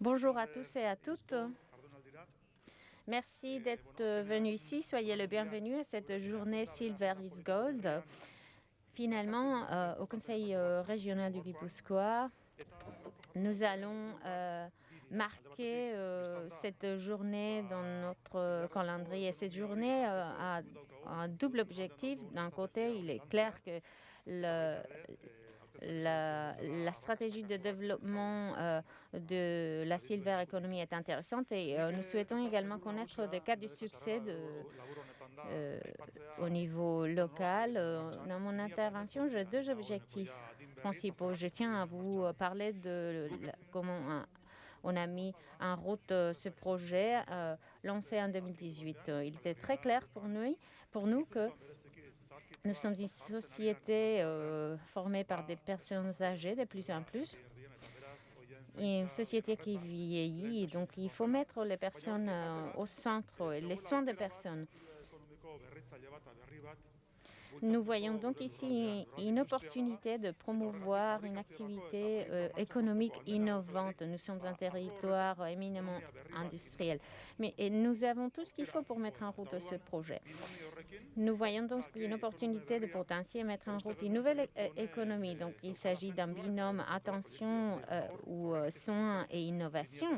Bonjour à tous et à toutes. Merci d'être venus ici. Soyez le bienvenu à cette journée Silver is Gold. Finalement, euh, au Conseil euh, régional du Guipuscoa, nous allons euh, marquer cette journée dans notre calendrier. Cette journée a un double objectif. D'un côté, il est clair que le, la, stratégie de développement euh, de la silver economy est intéressante et euh, nous souhaitons également connaître des cas de succès euh, au niveau local. Dans mon intervention, j'ai deux objectifs principaux. Je tiens à vous parler de comment on a mis en route ce projet lancé en 2018. Il était très clair pour nous que nous sommes une société euh, formée par des personnes âgées de plus en plus. une société qui vieillit, donc il faut mettre les personnes euh, au centre, les soins des personnes. Nous voyons donc ici une opportunité de promouvoir une activité euh, économique innovante. Nous sommes un territoire éminemment industriel, mais nous avons tout ce qu'il faut pour mettre en route ce projet. Nous voyons donc une opportunité de potentiel mettre en route une nouvelle économie. Donc, il s'agit d'un binôme attention euh, ou euh, soins et innovation.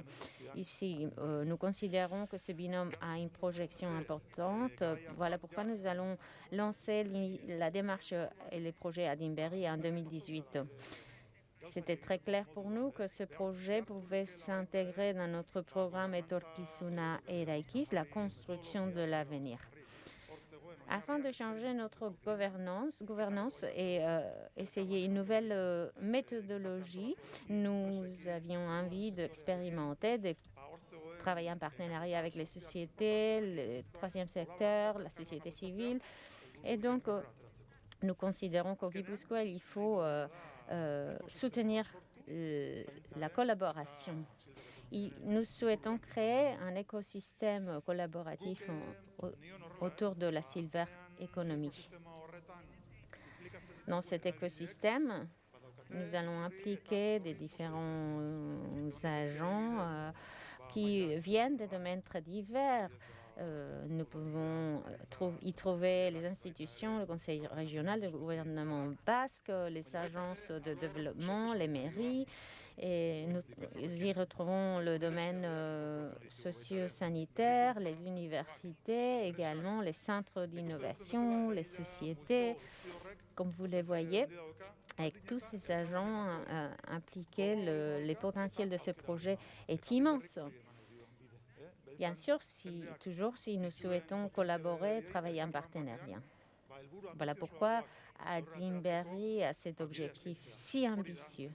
Ici, nous considérons que ce binôme a une projection importante. Voilà pourquoi nous allons lancer la démarche et les projets à Dimberry en 2018. C'était très clair pour nous que ce projet pouvait s'intégrer dans notre programme Etorkizuna et Raikis, la construction de l'avenir. Afin de changer notre gouvernance, et euh, essayer une nouvelle euh, méthodologie, nous avions envie d'expérimenter, de travailler en partenariat avec les sociétés, le troisième secteur, la société civile, et donc, euh, nous considérons qu'au Guipuscoa, il faut soutenir la collaboration. Nous souhaitons créer un écosystème collaboratif autour de la silver economy. Dans cet écosystème, nous allons impliquer des différents agents qui viennent des domaines très divers, euh, nous pouvons euh, y trouver les institutions, le conseil régional, le gouvernement basque, les agences de développement, les mairies, et nous y retrouvons le domaine euh, socio-sanitaire, les universités, également les centres d'innovation, les sociétés, comme vous les voyez. Avec tous ces agents impliqués, le, les de ce projet est immense. Bien sûr, si, toujours si nous souhaitons collaborer, travailler en partenariat. Voilà pourquoi Adimberry a cet objectif si ambitieux.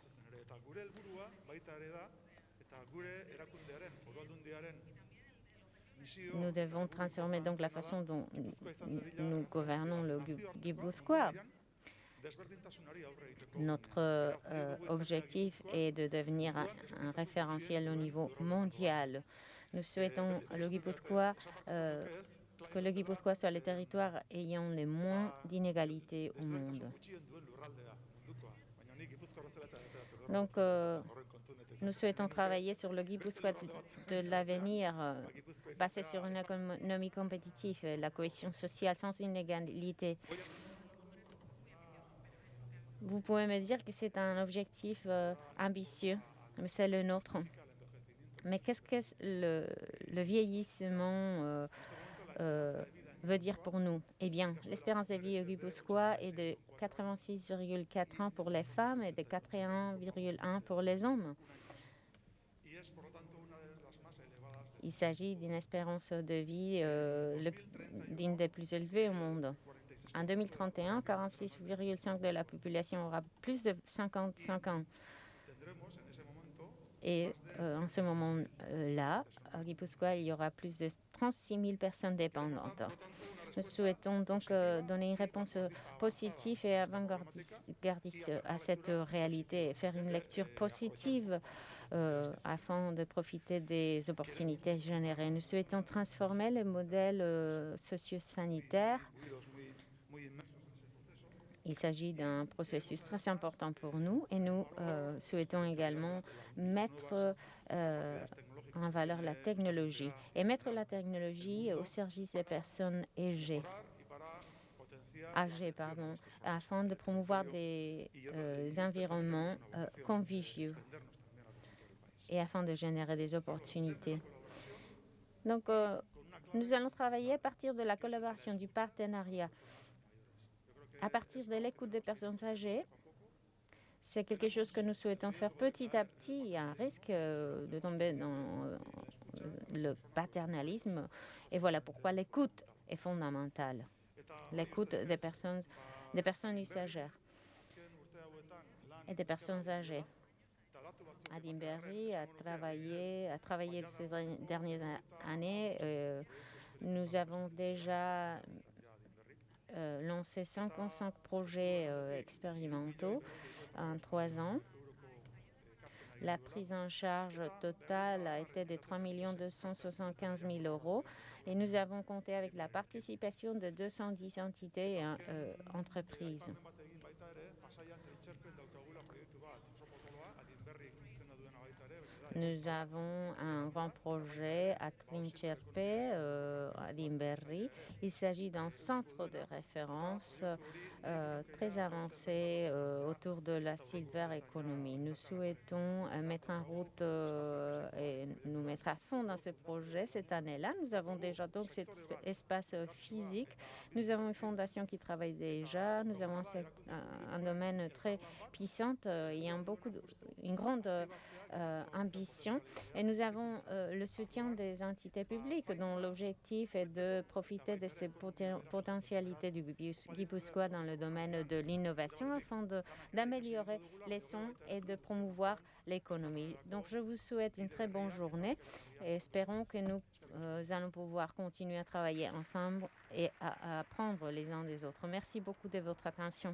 Nous devons transformer donc la façon dont nous gouvernons le Guipuscoa. Notre euh, objectif est de devenir un référentiel au niveau mondial nous souhaitons le euh, que le Guipuzcoa soit le territoire ayant le moins d'inégalités au monde. Donc, euh, nous souhaitons travailler sur le Guipuzcoa de, l'avenir, euh, basé sur une économie compétitive, la cohésion sociale sans inégalité. Vous pouvez me dire que c'est un objectif ambitieux, mais c'est le nôtre. Mais qu'est-ce que le, vieillissement euh, euh, veut dire pour nous? Eh bien, l'espérance de vie au Guipuscoa est de 86,4 ans pour les femmes et de 81,1 pour les hommes. Il s'agit d'une espérance de vie euh, d'une des plus élevées au monde. En 2031, 46,5% de la population aura plus de 55 ans. Et en ce moment-là, à Guipuscoa, il y aura plus de 36 000 personnes dépendantes. Nous souhaitons donc euh, donner une réponse positive et avant-gardiste à cette réalité faire une lecture positive euh, afin de profiter des opportunités générées. Nous souhaitons transformer le modèle socio-sanitaire Il s'agit d'un processus très important pour nous et nous euh, souhaitons également mettre euh, en valeur la technologie et mettre la technologie au service des personnes âgées, âgées pardon, afin de promouvoir des euh, environnements conviviaux et afin de générer des opportunités. Donc, nous allons travailler à partir de la collaboration, du partenariat, à partir de l'écoute des personnes âgées. C'est quelque chose que nous souhaitons faire petit à petit. Il y a un risque euh, de tomber dans euh, le paternalisme. Et voilà pourquoi l'écoute est fondamentale. L'écoute des personnes, des personnes usagères et des personnes âgées. Adimberry a travaillé, a travaillé ces dernières années. Euh, nous avons déjà lancé 55 projets euh, expérimentaux en trois ans. La prise en charge totale a été de 3 275 000 euros et nous avons compté avec la participation de 210 entités et euh, entreprises. Nous avons un grand projet à Trincherpe, euh, à Limberry. Il s'agit d'un centre de référence euh, très avancé euh, autour de la silver economy. Nous souhaitons euh, mettre en route et nous mettre à fond dans ce projet cette année-là. Nous avons déjà donc cet espace physique. Nous avons une fondation qui travaille déjà. Nous avons un, un domaine très puissant. y a beaucoup une grande ambition. Et nous avons le soutien des entités publiques dont l'objectif est de profiter de ces poten potentialités du Guipuscoa dans domaine de l'innovation afin d'améliorer les sons et de promouvoir l'économie. Donc je vous souhaite une très bonne journée et espérons que nous euh, allons pouvoir continuer à travailler ensemble et à apprendre les uns des autres. Merci beaucoup de votre attention.